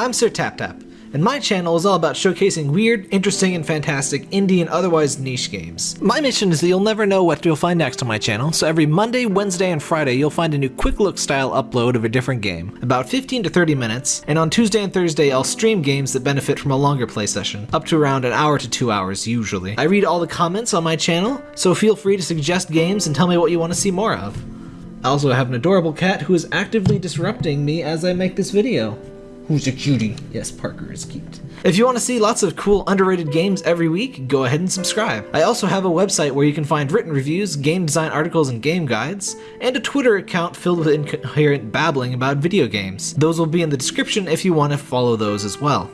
I'm Sir Tap Tap, and my channel is all about showcasing weird, interesting, and fantastic indie and otherwise niche games. My mission is that you'll never know what you'll find next on my channel, so every Monday, Wednesday, and Friday you'll find a new quick look style upload of a different game, about 15 to 30 minutes, and on Tuesday and Thursday I'll stream games that benefit from a longer play session, up to around an hour to two hours usually. I read all the comments on my channel, so feel free to suggest games and tell me what you want to see more of. I also have an adorable cat who is actively disrupting me as I make this video. Who's a cutie? Yes, Parker is cute. If you want to see lots of cool underrated games every week, go ahead and subscribe. I also have a website where you can find written reviews, game design articles and game guides, and a Twitter account filled with incoherent babbling about video games. Those will be in the description if you want to follow those as well.